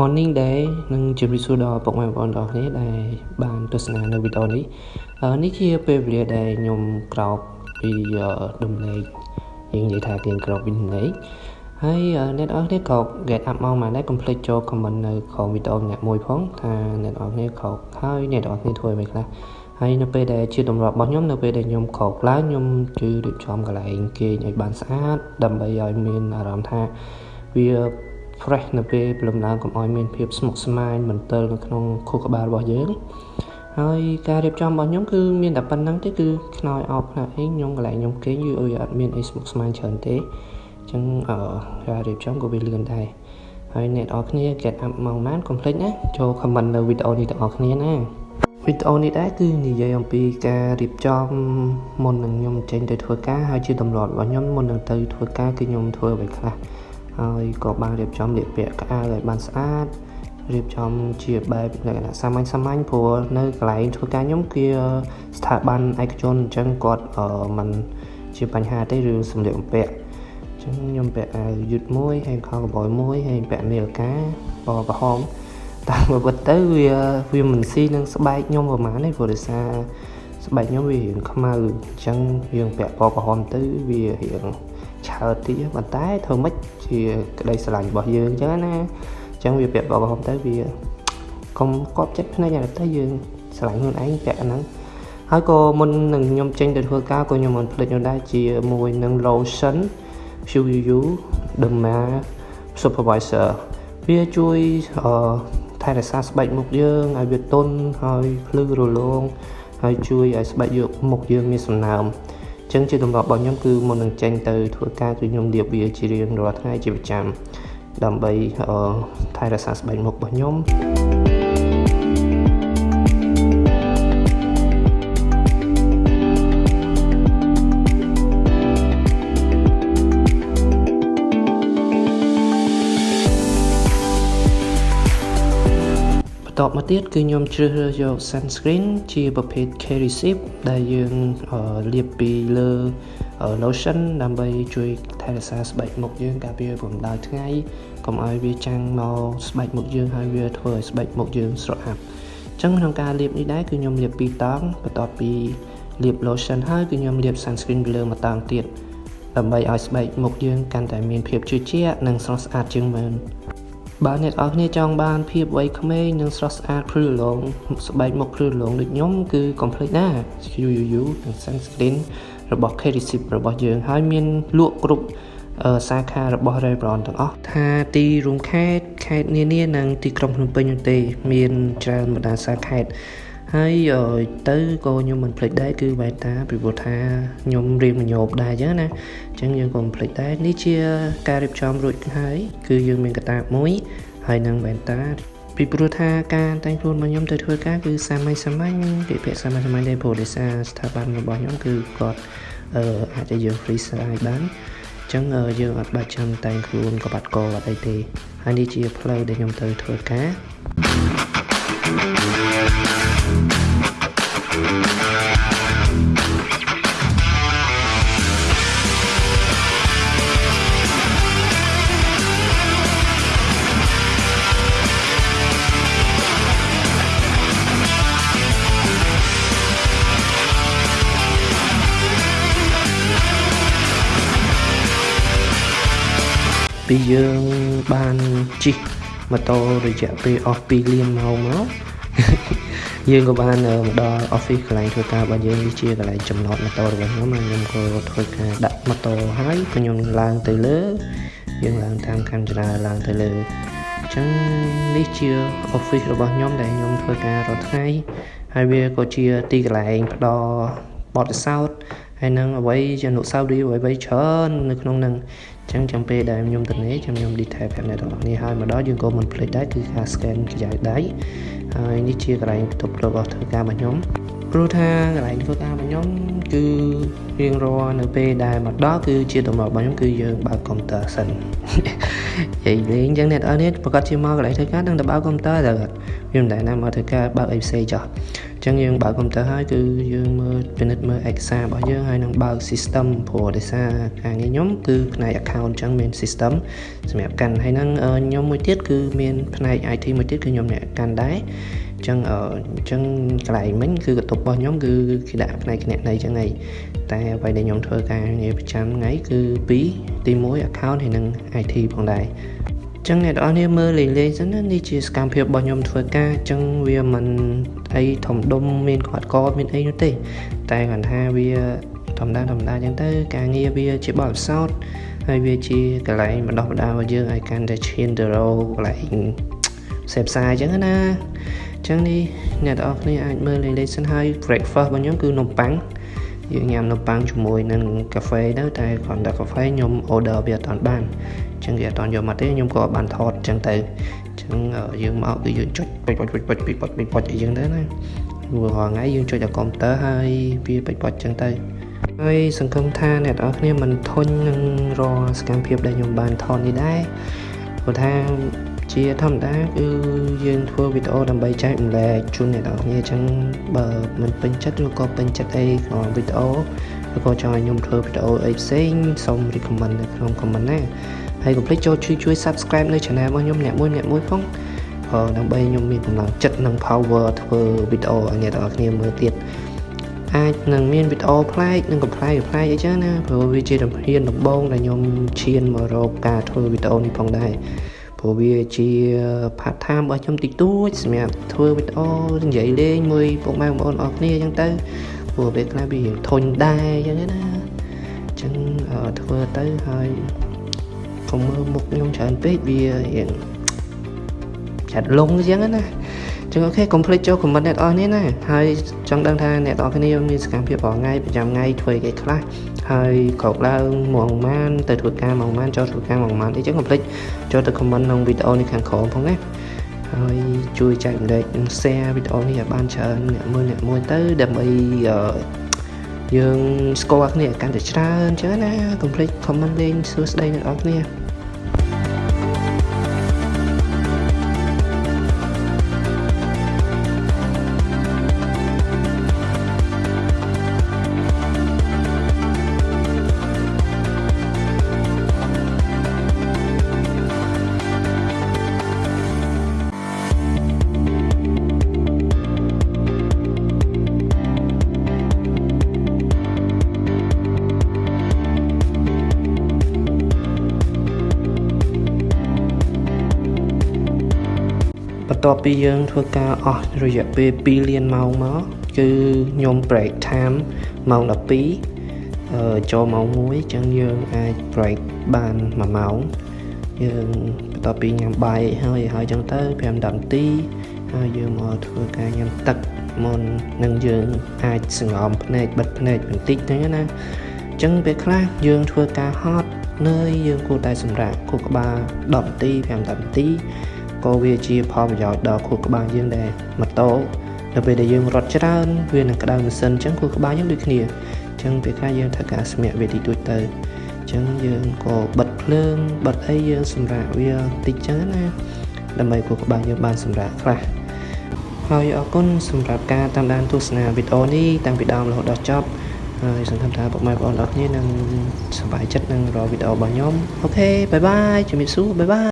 Morning Day នឹងជម្រាបសួរដល់ពុកម៉ែបងប្អូនទាំងអស់គ្នាដែលបានទស្សនានៅវីដេអូនេះនេះជាពេលវេលាដែលខ្ញុំក្រោកពីដំណេកយើងនិយាយថាទៀងក្រោកពីដំណេកហើយអ្នកនរគ្នាក៏ get up មកមកដែរ complete ចូល comment នៅក្រោមវីដេអូអ្នកមួយផងថាអ្នកនរគ្នាក្រោកហើយអ្នកនរគ្នាធ្វើអ្វីខ្លះហើយនៅពេលដែលជាទម្លាប់របស់ខ្ញុំនៅពេលដែលខ្ញុំក្រោកឡើងខ្ញុំគឺរៀបចំកន្លែងគេងឲ្យបានស្អាតដើម្បីឲ្យមានអារម្មណ៍ថាវា fresh នៅពេលព្រលឹមឡើងកុំឲ្យមានភាពស្មុគស្មាញមន្ទិលនៅក្នុងខួរក្បាលរបស់យើងហើយការរៀបចំរបស់ខ្ញុំគឺមានតែប៉ុណ្្នឹងទេគឺខ្នើយអោបផ្នែកអីខ្ញុំកន្លែងខ្ញុំគេងយូរអត់មានអីស្មុគស្មាញច្រើនទេអញ្ចឹងអឺការរៀបចំក៏វាលឿនដែរហើយអ្នកនរគ្នា get up មកម៉ានកុំភ្លេចណាចូល comment នៅវីដេអូនេះទាំងអស់គ្នាណាវីដេអូនេះដែរគឺនិយាយអំពីការរៀបចំមុននឹងខ្ញុំចេញទៅធ្វើការហើយជាទម្លាប់របស់ខ្ញុំមុននឹងទៅធ្វើការគឺខ្ញុំធ្វើអ្វីខ្លះ ហើយក៏បានរៀបចំលាបពាក់ក្អៅឲ្យបានស្អាតរៀបចំជាបែបលក្ខណៈសាមញ្ញសាមញ្ញព្រោះនៅកន្លែងធ្វើការខ្ញុំគឺស្ថាប័នឯកជនអញ្ចឹងគាត់មិនជាបញ្ហាទេឬសម្លៀកបំពាក់អញ្ចឹងខ្ញុំពាក់អាវយឺតមួយហើយខោកបយមួយហើយពាក់នាឡិកាពណ៌ក្រហមតាមពិតទៅវាវាមិនស៊ីនឹងស្បែកខ្ញុំប្រហែលទេព្រោះដោយសារស្បែកខ្ញុំវារៀងខ្មៅអញ្ចឹងយើងពាក់ពណ៌ក្រហមទៅវារៀងឆើតតិចប៉ុន្តែធ្វើម៉េច ជាក្តីស្រឡាញ់របស់យើងអញ្ចឹងណាអញ្ចឹងវាពាក់បបហមទៅវាកុំកប់ចិត្តភ្នែកតែយើងស្រឡាញ់ខ្លួនឯងពាក់អាហ្នឹងហើយក៏មុននឹងខ្ញុំចេញទៅធ្វើការក៏ខ្ញុំមិនភ្លេចនោះដែរជាមួយនឹង lotion QU Derma Supervisor វាជួយថែរក្សាស្បែកមុខយើងឲ្យវាទន់ហើយភ្លឺរលោងហើយជួយឲ្យស្បែកយកមុខយើងមានសំណើម ចឹងជាទម្លាប់របស់ខ្ញុំគឺមុននឹងចេញទៅធ្វើការគឺខ្ញុំលាបវាជារៀងរាល់ថ្ងៃជាប្រចាំដើម្បីថែរក្សាស្បែកមុខរបស់ខ្ញុំ តមកទៀតគឺខ្ញុំជ្រើសរើសយក sunscreen ជាប្រភេទ K-Receive ដែលយើងលាបពីលើ lotion ដើម្បីជួយថែរក្សាស្បែកមុខយើងការពារកម្ដៅថ្ងៃកុំឲ្យវាចាំងមកស្បែកមុខយើងហើយវាធ្វើឲ្យស្បែកមុខយើងស្រក់អាប់អញ្ចឹងក្នុងការលាបនេះដែរគឺខ្ញុំលាប2តង់បន្ទាប់ពីលាប lotion ហើយគឺខ្ញុំលាប sunscreen ពីលើមួយតង់ទៀតដើម្បីឲ្យស្បែកមុខយើងកាន់តែមានភាពជឿជាក់និងស្រស់ស្អាតជាងមុន បើអ្នកនរគ្នាចង់បានភាពវ័យក្មេងនិងស្រស់ស្អាតភ្លឺរលោងស្បែកមុខភ្លឺរលោងដូចខ្ញុំគឺកុំភ្លេចណា UUU និង sunscreen របស់ K-Receive របស់យើងហើយមានលក់គ្រប់សាខារបស់ Revlon ទាំងអស់ថាទីរួមខេត្តខេត្តនានានិងទីក្រុងភ្នំពេញនោះទេ មានច្រើនបណ្ដាសាខេត្ត ហើយទៅក៏ខ្ញុំមិនភ្លេចដែរគឺវ៉ែនតាពីព្រោះថាខ្ញុំរៀនមញោបដែរអញ្ចឹងណាអញ្ចឹងយើងក៏មិនភ្លេចដែរនេះជាការរៀបចំរួចហើយគឺយើងមានកតាបមួយហើយនឹងវ៉ែនតាពីព្រោះថាការតែងខ្លួនរបស់ខ្ញុំទៅធ្វើការគឺសាមញ្ញសាមញ្ញពាក្យពាក្យសាមញ្ញសាមញ្ញដែរព្រោះដោយសារស្ថាប័នរបស់ខ្ញុំគឺគាត់អឺអាចឲ្យយើង free style បានអញ្ចឹងយើងអត់បាច់ចាំតែងខ្លួនកបាត់កអត់អីទេហើយនេះជាផ្លូវដែលខ្ញុំទៅធ្វើការ Piyan Banchi ម៉ូតូរយៈពេលអស់2លានម៉ោងមកយើងក៏បានមកដល់ office កន្លែងធ្វើការរបស់យើងនេះជាកន្លែងចំណតម៉ូតូរបស់ខ្ញុំហើយខ្ញុំក៏ធ្វើការដាក់ម៉ូតូហើយខ្ញុំឡើងទៅលើយើងឡើងតាមកាំចរាឡើងទៅលើអញ្ចឹងនេះជា office របស់ខ្ញុំដែលខ្ញុំធ្វើការរាល់ថ្ងៃហើយវាក៏ជាទីកន្លែងផ្ដល់បទពិសោធន៍ហើយនឹងអ្វីជាអនុស្សាវរីយ៍អ្វីៗច្រើននៅក្នុងនឹងអញ្ចឹងចាំពេលដែលខ្ញុំទៅនេះខ្ញុំខ្ញុំ detail ប្រាប់អ្នកទាំងអស់គ្នាហើយមកដល់យើងក៏មិនភ្លេចដែរគឺការ scan ខ្ចីដៃហើយនេះជាកន្លែងបន្ទប់របស់ធ្វើការរបស់ខ្ញុំព្រោះថាកន្លែងធ្វើការរបស់ខ្ញុំគឺរៀងរាល់នៅពេលដែលមកដល់គឺជាទម្លាប់របស់ខ្ញុំគឺយើងបើកកុំព្យូទ័រសិននិយាយលេងអញ្ចឹងអ្នកនរនេះប្រកាសជាមកកន្លែងធ្វើការនឹងទៅបើកកុំព្យូទ័រទៅវាមិនដែលណាមកធ្វើការបើកអីផ្សេងចោះអញ្ចឹងយើងបើកកុំព្យូទ័រហើយគឺយើងមើលពិនិត្យមើលឯកសាររបស់យើងហើយនឹងបើក system ព្រោះដោយសារការងារខ្ញុំគឺផ្នែក account ចឹងមាន system សម្រាប់កាន់ហើយនឹងខ្ញុំមួយទៀតគឺមានផ្នែក IT មួយទៀតគឺខ្ញុំអ្នកកាន់ដែរចឹងអញ្ចឹងកន្លែងមិញគឺកតុបរបស់ខ្ញុំគឺគេដាក់ផ្នែកគណនេយ្យចឹងហើយតែអ្វីដែលខ្ញុំធ្វើការងារប្រចាំថ្ងៃគឺពីរទី1 account ហើយនិង IT ផងដែរ ចឹងអ្នកនរគ្នាមើលលេងលេងសិនណានេះជាសកម្មភាពរបស់ខ្ញុំធ្វើការចឹងវាមិនអីធំដុំមានគាត់កមានអីនោះទេ តែគាត់ថាវាធម្មតាធម្មតាចឹងទៅការងារវាជាបទពិសោធន៍ហើយវាជាកន្លែងបណ្ដោះបណ្ដាលរបស់យើងឲ្យកាន់តែឈានទៅរកកន្លែងផ្សេងផ្សាយចឹងណាចឹងនេះអ្នកនរគ្នាអាចមើលលេងលេងសិនហើយ breakfast របស់ខ្ញុំគឺនំប៉័ង យើងញ៉ាំនំប៉័ងជាមួយនឹងកាហ្វេទៅតែគ្រាន់តែកាហ្វេខ្ញុំ order វាអត់តាន់បានអញ្ចឹងវាអត់តាន់យកមកទេខ្ញុំក៏បានថតអញ្ចឹងទៅអញ្ចឹងយើងមកគឺយើងចុចពេចពេចពេចពេចពេចពេចពេចអីចឹងទៅណាព្រោះរាល់ថ្ងៃយើងចុចដល់កុំព្យូទ័រហើយវាពេចពេចអញ្ចឹងទៅហើយសង្ឃឹមថាអ្នកនរគ្នាមិនធុញនឹងរាល់សកម្មភាពដែលខ្ញុំបានថតនេះដែរព្រោះថា ជាធម្មតាគឺយើងធ្វើវីដេអូដើម្បីចែកម្លែកជូនអ្នកនរគ្នាអញ្ចឹងបើមិនពេញចិត្តឬក៏ពេញចិត្តអីក្នុងវីដេអូឬក៏ចង់ឲ្យខ្ញុំធ្វើវីដេអូអីផ្សេងសូម recommend នៅក្នុង comment ណាហើយកុំភ្លេចចូលជួយជួយ subscribe នៅ channel របស់ខ្ញុំអ្នកមួយអ្នកមួយផងដើម្បីខ្ញុំមានកម្លាំងចិត្តនិង power ធ្វើវីដេអូឲ្យអ្នកនរគ្នាមើលទៀតអាចនឹងមានវីដេអូប្លែកនិងកំប្លែកកំប្លែកអីចឹងណាព្រោះវាជាដំណៀនដំបងដែលខ្ញុំឈានមករកការធ្វើវីដេអូនេះផងដែរ ព្រោះវាជា part time របស់ខ្ញុំតិចតួចសម្រាប់ធ្វើវីដេអូនិយាយលេងមួយពុកម៉ែបងប្អូនអរគ្នាអញ្ចឹងទៅព្រោះពេលខ្លះវាធុញដែរអញ្ចឹងណាអញ្ចឹងធ្វើទៅហើយកុំមើលមុខខ្ញុំច្រើនពេកវារៀងចាត់លងអញ្ចឹងណា ចឹងអូខេកុំភ្លេចចូល comment អ្នកនរនេះណាហើយចង់ដឹងថាអ្នកនរគ្នាមានសកម្មភាពរាល់ថ្ងៃប្រចាំថ្ងៃធ្វើអីខ្លះហើយក្រោកឡើងម៉ោងម៉ានទៅធ្វើការម៉ោងម៉ានចូលធ្វើការម៉ោងម៉ានអីចឹងកុំភ្លេចចូលទៅ comment ក្នុងវីដេអូនេះខាងក្រោមផងណាហើយជួយចែករំលែកនិង share វីដេអូនេះឲ្យបានច្រើនអ្នកមួយអ្នកមួយទៅដើម្បីយើងស្គាល់គ្នាកាន់តែច្រើនអញ្ចឹងណាកុំភ្លេច comment លេងសួស្ដីអ្នកនរគ្នា បន្ទាប់ពីយើងធ្វើការអស់រយៈពេល2លានម៉ោងមកគឺខ្ញុំ break time ម៉ោង12អឺចូលម៉ោង1អញ្ចឹងយើងអាច break បាន1ម៉ោងយើងបន្ទាប់ពីញ៉ាំបាយហើយហើយអញ្ចឹងទៅ5 10នាទីហើយយើងមកធ្វើការញ៉ាំទឹកមុននឹងយើងអាចសង្ងំភ្នែកបិទភ្នែកបន្តិចហ្នឹងណាអញ្ចឹងពេលខ្លះយើងធ្វើការហត់នឿយយើងគួរតែសម្រាកខួរក្បាល10នាទី5 10នាទី ក៏វាជាផលប្រយោជន៍ដល់ខួរក្បាលយើងដែរម៉ូតូនៅពេលដែលយើងរត់ច្រើនវានឹងក្តៅម៉ាស៊ីនអញ្ចឹងខួរក្បាលយើងដូចគ្នាអញ្ចឹងពេលខ្លះយើងត្រូវការស្មាក់វាតិចតួចទៅអញ្ចឹងយើងក៏បិទភ្លើងបិទអីយើងសម្រាប់វាតិចអញ្ចឹងណាដើម្បីខួរក្បាលយើងបានសម្រាប់ខ្លះហើយអរគុណសម្រាប់ការតាមដានទស្សនាវីដេអូនេះតាំងពីដើមរហូតដល់ចប់ហើយសង្ឃឹមថាពុកម៉ែបងប្អូនអរគ្នានឹងសប្បាយចិត្តនឹងរកវីដេអូរបស់ខ្ញុំអូខេបាយបាយជំរាបសួរបាយបាយ